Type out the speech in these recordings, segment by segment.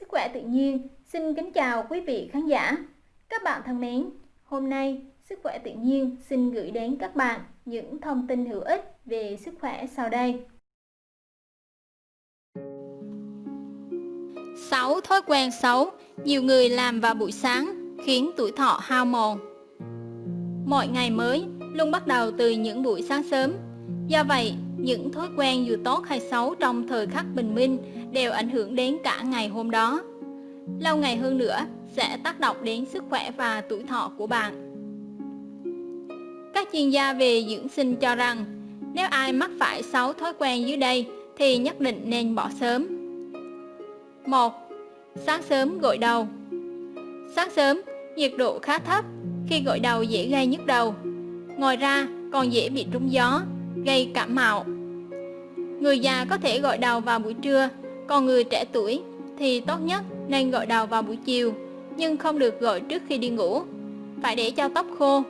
Sức khỏe tự nhiên xin kính chào quý vị khán giả. Các bạn thân mến, hôm nay Sức khỏe tự nhiên xin gửi đến các bạn những thông tin hữu ích về sức khỏe sau đây. 6 thói quen xấu nhiều người làm vào buổi sáng khiến tuổi thọ hao mòn. Mọi ngày mới luôn bắt đầu từ những buổi sáng sớm. Do vậy, những thói quen dù tốt hay xấu trong thời khắc bình minh đều ảnh hưởng đến cả ngày hôm đó. Lâu ngày hơn nữa sẽ tác động đến sức khỏe và tuổi thọ của bạn. Các chuyên gia về dưỡng sinh cho rằng nếu ai mắc phải 6 thói quen dưới đây thì nhất định nên bỏ sớm. 1. Sáng sớm gội đầu Sáng sớm, nhiệt độ khá thấp, khi gội đầu dễ gây nhức đầu. Ngoài ra, còn dễ bị trúng gió, gây cảm mạo. Người già có thể gội đầu vào buổi trưa, còn người trẻ tuổi thì tốt nhất nên gội đầu vào buổi chiều, nhưng không được gội trước khi đi ngủ. Phải để cho tóc khô.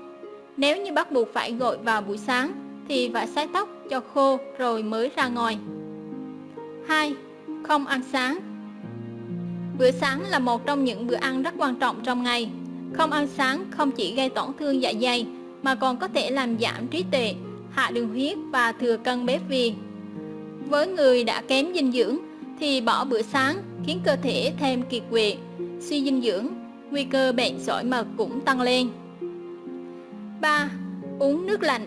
Nếu như bắt buộc phải gội vào buổi sáng thì phải sái tóc cho khô rồi mới ra ngoài. 2. Không ăn sáng Bữa sáng là một trong những bữa ăn rất quan trọng trong ngày. Không ăn sáng không chỉ gây tổn thương dạ dày mà còn có thể làm giảm trí tuệ, hạ đường huyết và thừa cân béo phì. Với người đã kém dinh dưỡng thì bỏ bữa sáng khiến cơ thể thêm kiệt quệ, suy dinh dưỡng, nguy cơ bệnh sỏi mật cũng tăng lên. 3. Uống nước lạnh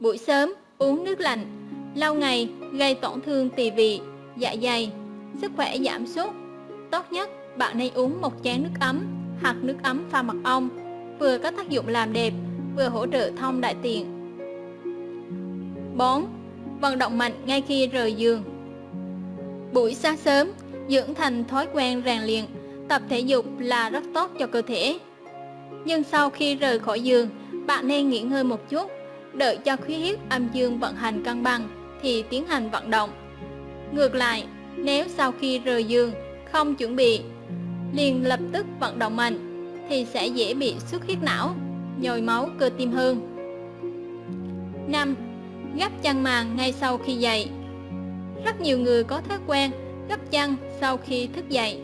Buổi sớm uống nước lạnh lâu ngày gây tổn thương tỳ vị, dạ dày, sức khỏe giảm sút. Tốt nhất bạn nên uống một chén nước ấm hoặc nước ấm pha mật ong, vừa có tác dụng làm đẹp, vừa hỗ trợ thông đại tiện. 4. Vận động mạnh ngay khi rời giường Buổi sáng sớm, dưỡng thành thói quen rèn luyện, tập thể dục là rất tốt cho cơ thể. Nhưng sau khi rời khỏi giường, bạn nên nghỉ ngơi một chút, đợi cho khí huyết âm dương vận hành cân bằng thì tiến hành vận động. Ngược lại, nếu sau khi rời giường không chuẩn bị, liền lập tức vận động mạnh thì sẽ dễ bị xuất huyết não, nhồi máu cơ tim hơn. 5. Gấp chăn màn ngay sau khi dậy Rất nhiều người có thói quen gấp chăn sau khi thức dậy.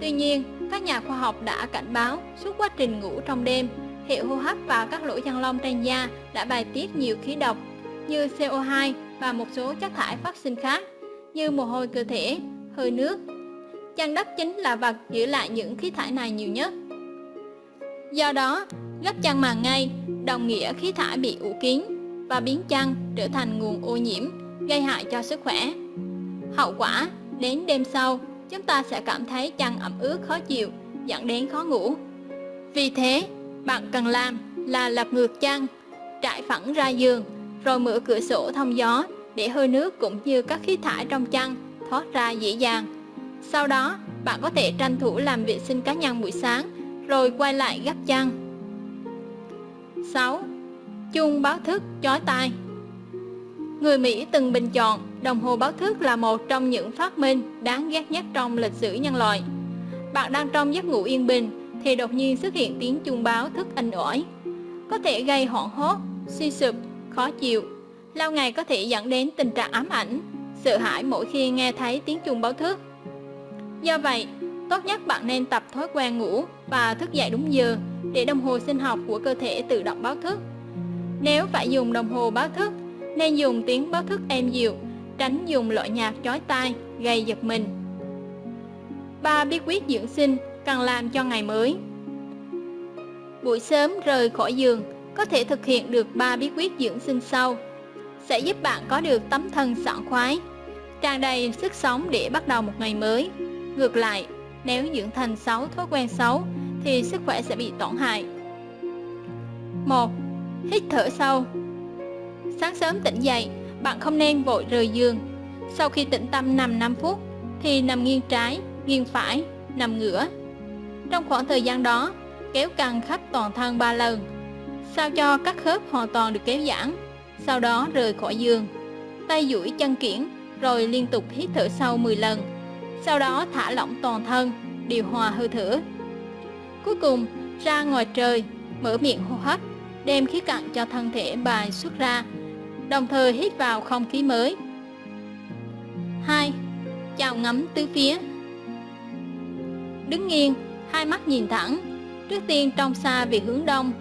Tuy nhiên, các nhà khoa học đã cảnh báo suốt quá trình ngủ trong đêm, hệ hô hấp và các lỗ chân lông trên da đã bài tiết nhiều khí độc như CO2 và một số chất thải phát sinh khác như mồ hôi cơ thể, hơi nước. Chăn đắp chính là vật giữ lại những khí thải này nhiều nhất. Do đó, gấp chăn màn ngay đồng nghĩa khí thải bị ủ kín và biến chăn trở thành nguồn ô nhiễm, gây hại cho sức khỏe. Hậu quả, đến đêm sau, chúng ta sẽ cảm thấy chăn ẩm ướt khó chịu, dẫn đến khó ngủ. Vì thế, bạn cần làm là lật ngược chăn, trải phẳng ra giường, rồi mở cửa sổ thông gió để hơi nước cũng như các khí thải trong chăn thoát ra dễ dàng. Sau đó, bạn có thể tranh thủ làm vệ sinh cá nhân buổi sáng, rồi quay lại gấp chăn. 6. Chuông báo thức chói tai Người Mỹ từng bình chọn đồng hồ báo thức là một trong những phát minh đáng ghét nhất trong lịch sử nhân loại. Bạn đang trong giấc ngủ yên bình thì đột nhiên xuất hiện tiếng chuông báo thức inh ỏi. Có thể gây hoảng hốt, suy sụp, khó chịu. Lâu ngày có thể dẫn đến tình trạng ám ảnh, sợ hãi mỗi khi nghe thấy tiếng chuông báo thức. Do vậy, tốt nhất bạn nên tập thói quen ngủ và thức dậy đúng giờ để đồng hồ sinh học của cơ thể tự động báo thức. Nếu phải dùng đồng hồ báo thức, nên dùng tiếng báo thức êm dịu, tránh dùng loại nhạc chói tai, gây giật mình. Ba bí quyết dưỡng sinh cần làm cho ngày mới Buổi sớm rời khỏi giường có thể thực hiện được ba bí quyết dưỡng sinh sau sẽ giúp bạn có được tấm thân sảng khoái, tràn đầy sức sống để bắt đầu một ngày mới. Ngược lại, nếu dưỡng thành xấu thói quen xấu thì sức khỏe sẽ bị tổn hại. 1. Hít thở sâu Sáng sớm tỉnh dậy, bạn không nên vội rời giường. Sau khi tĩnh tâm nằm 5 phút thì nằm nghiêng trái, nghiêng phải, nằm ngửa. Trong khoảng thời gian đó, kéo căng khắp toàn thân 3 lần, sao cho các khớp hoàn toàn được kéo giãn. Sau đó rời khỏi giường, tay duỗi chân kiển rồi liên tục hít thở sâu 10 lần. Sau đó thả lỏng toàn thân, điều hòa hơi thở. Cuối cùng, ra ngoài trời, mở miệng hô hấp, đem khí cặn cho thân thể bài xuất ra, đồng thời hít vào không khí mới. 2. Chào ngắm tứ phía đứng nghiêng, hai mắt nhìn thẳng, trước tiên trong xa về hướng đông.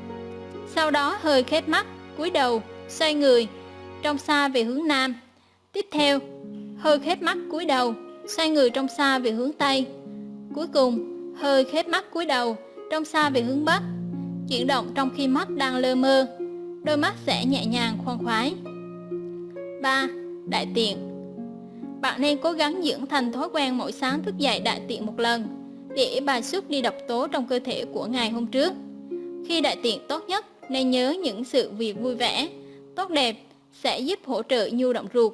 Sau đó hơi khép mắt, cúi đầu, xoay người, trong xa về hướng nam. Tiếp theo, hơi khép mắt cúi đầu, xoay người trong xa về hướng tây. Cuối cùng, hơi khép mắt cúi đầu, trong xa về hướng bắc. Chuyển động trong khi mắt đang lơ mơ, đôi mắt sẽ nhẹ nhàng khoan khoái. 3. Đại tiện Bạn nên cố gắng dưỡng thành thói quen mỗi sáng thức dậy đại tiện một lần để bài xuất đi độc tố trong cơ thể của ngày hôm trước. Khi đại tiện tốt nhất, nên nhớ những sự việc vui vẻ, tốt đẹp sẽ giúp hỗ trợ nhu động ruột,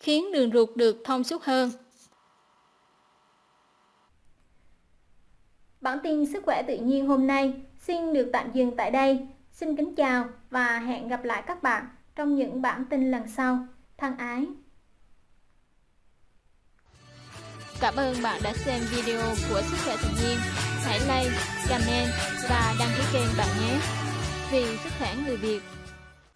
khiến đường ruột được thông suốt hơn. Bản tin sức khỏe tự nhiên hôm nay xin được tạm dừng tại đây. Xin kính chào và hẹn gặp lại các bạn trong những bản tin lần sau. Thân ái! Cảm ơn bạn đã xem video của Sức khỏe tự nhiên. Hãy like, comment và đăng ký kênh bạn nhé. Vì sức khỏe người Việt